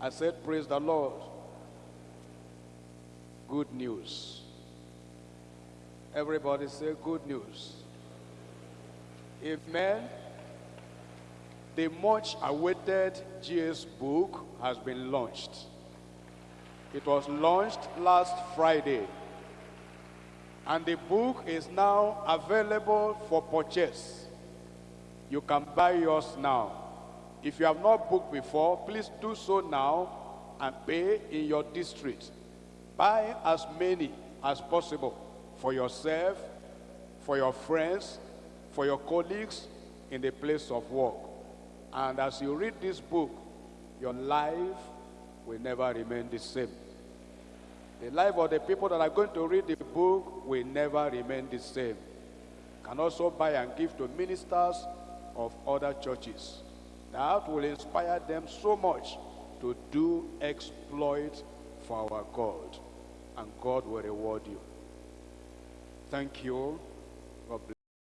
I said, Praise the Lord. Good news. Everybody say good news. If Amen. The much awaited GS book has been launched. It was launched last Friday. And the book is now available for purchase. You can buy yours now. If you have not booked before, please do so now and pay in your district. Buy as many as possible for yourself, for your friends, for your colleagues in the place of work. And as you read this book, your life will never remain the same. The life of the people that are going to read the book will never remain the same. You Can also buy and give to ministers of other churches. That will inspire them so much to do exploit for our God. And God will reward you. Thank you.